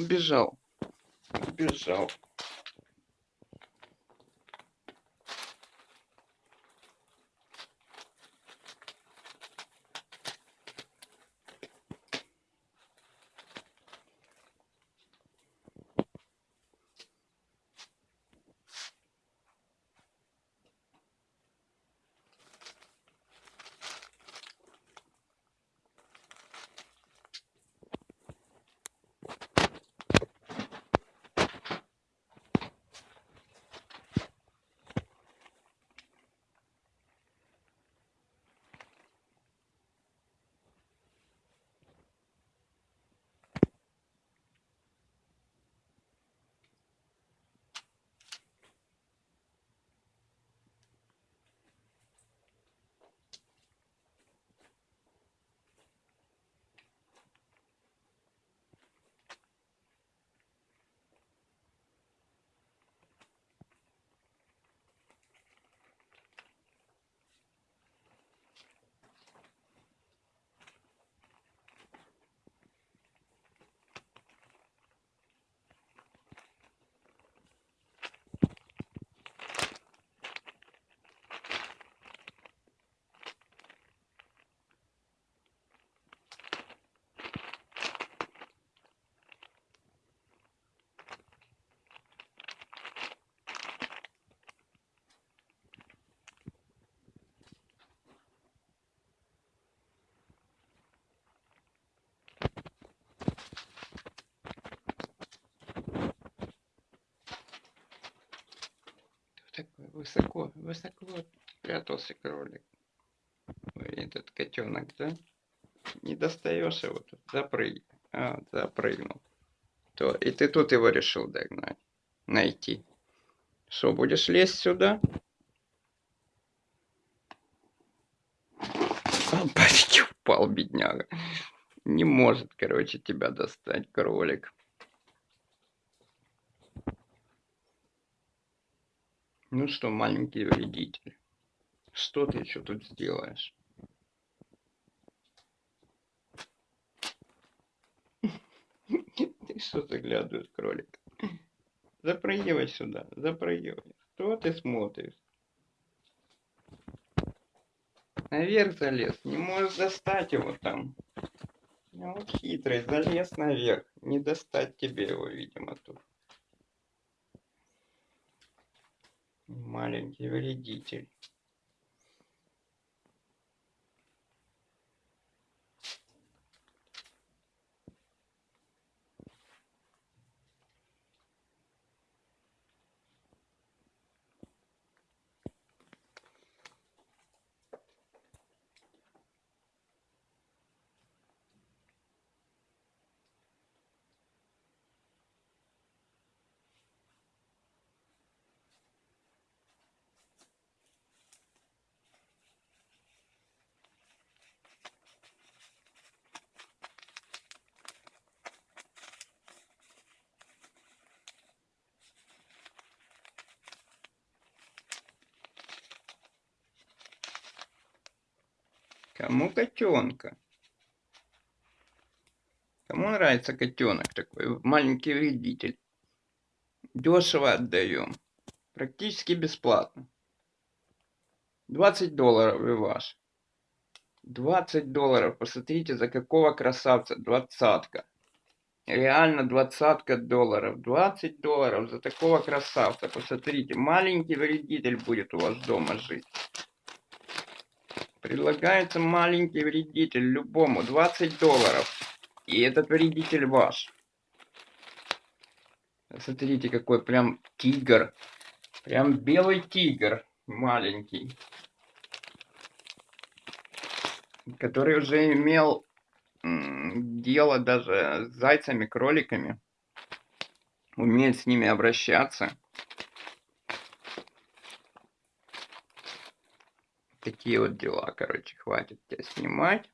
убежал. Убежал. Высоко, высоко прятался кролик. Этот котенок, да? Не достаешь его тут, запрыгнул. А, запрыгнул. То, и ты тут его решил догнать, найти. Что, будешь лезть сюда? Почти упал, бедняга. Не может, короче, тебя достать кролик. Ну что, маленький вредитель, что ты еще тут сделаешь? Ты что заглядываешь, кролик? Запрыгивай сюда, запрыгивай. Что ты смотришь? Наверх залез, не можешь достать его там. Ну, хитрый, залез наверх. Не достать тебе его, видимо, тут. Маленький вредитель Кому котенка? Кому нравится котенок такой? Маленький вредитель. Дешево отдаем. Практически бесплатно. 20 долларов и ваш. 20 долларов. Посмотрите, за какого красавца. Двадцатка. Реально двадцатка долларов. 20 долларов за такого красавца. Посмотрите, маленький вредитель будет у вас дома жить. Предлагается маленький вредитель любому 20 долларов. И этот вредитель ваш. Смотрите, какой прям тигр. Прям белый тигр. Маленький. Который уже имел дело даже с зайцами, кроликами. Умеет с ними обращаться. Такие вот дела, короче, хватит тебя снимать.